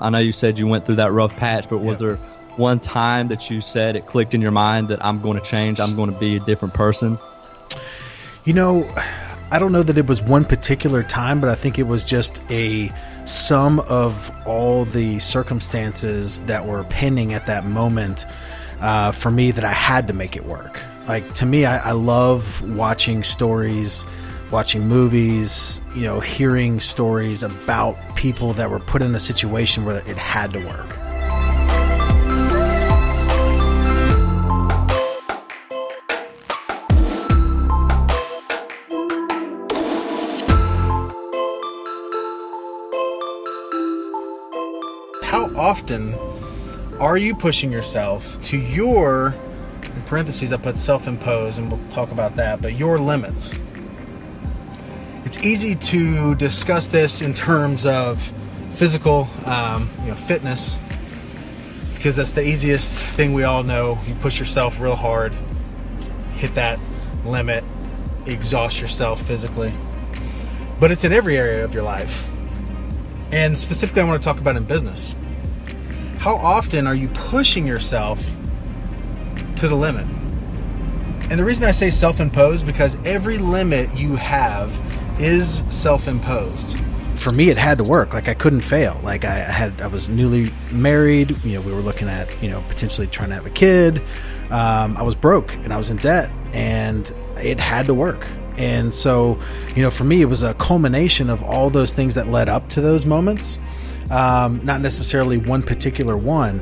I know you said you went through that rough patch, but was Yeah. there one time that you said it clicked in your mind that I'm going to change, I'm going to be a different person? You know, I don't know that it was one particular time, but I think it was just a sum of all the circumstances that were pending at that moment uh, for me that I had to make it work. Like to me, I, I love watching stories, watching movies, you know, hearing stories about people that were put in a situation where it had to work. How often are you pushing yourself to your, in parentheses, I put self imposed, and we'll talk about that, but your limits? It's easy to discuss this in terms of physical, um, you know, fitness, because that's the easiest thing we all know. You push yourself real hard, hit that limit, exhaust yourself physically. But it's in every area of your life. And specifically, I want to talk about in business. How often are you pushing yourself to the limit? And the reason I say self imposed because every limit you have is self imposed. For me, it had to work. Like I couldn't fail. Like I had, I was newly married. You know, we were looking at, you know, potentially trying to have a kid. Um, I was broke and I was in debt, and it had to work. And so, you know, for me, it was a culmination of all those things that led up to those moments. Um, not necessarily one particular one,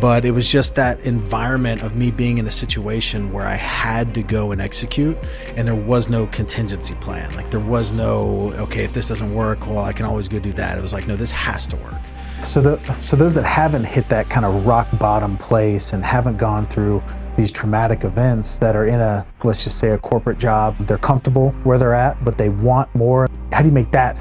but it was just that environment of me being in a situation where I had to go and execute, and there was no contingency plan. Like there was no, okay, if this doesn't work, well, I can always go do that. It was like, no, this has to work. So, the, so those that haven't hit that kind of rock bottom place and haven't gone through these traumatic events that are in a, let's just say, a corporate job, they're comfortable where they're at, but they want more. How do you make that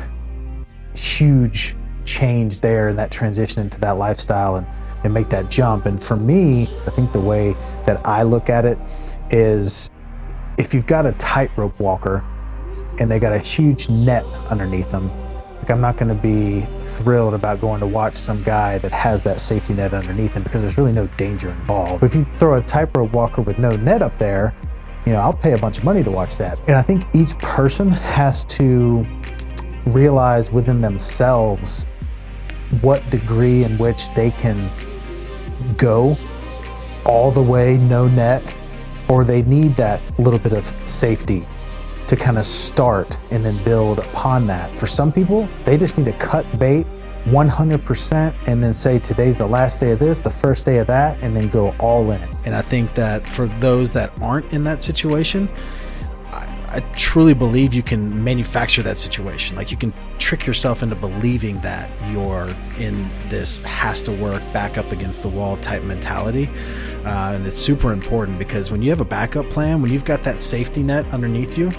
huge change there and that transition into that lifestyle and, and make that jump? And for me, I think the way that I look at it is if you've got a tightrope walker and they got a huge net underneath them, like I'm not going to be thrilled about going to watch some guy that has that safety net underneath him because there's really no danger involved. But if you throw a tightrope walker with no net up there, you know, I'll pay a bunch of money to watch that. And I think each person has to realize within themselves what degree in which they can go all the way, no net, or they need that little bit of safety to kind of start and then build upon that. For some people, they just need to cut bait 100% and then say today's the last day of this, the first day of that, and then go all in. And I think that for those that aren't in that situation, I, truly believe you can manufacture that situation. Like you can trick yourself into believing that you're in this has to work back up against the wall type mentality. Uh, and it's super important because when you have a backup plan, when you've got that safety net underneath you,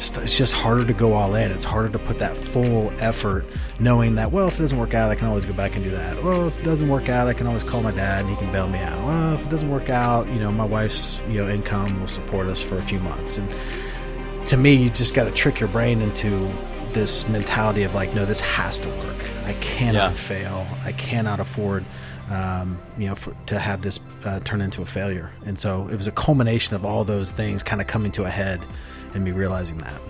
it's just harder to go all in. It's harder to put that full effort, knowing that well, if it doesn't work out, I can always go back and do that. Well, if it doesn't work out, I can always call my dad and he can bail me out. Well, if it doesn't work out, you know, my wife's you know income will support us for a few months. And to me, you just got to trick your brain into this mentality of like, no, this has to work. I cannot Yeah. fail. I cannot afford, um, you know, for, to have this uh, turn into a failure. And so it was a culmination of all those things kind of coming to a head and me realizing that.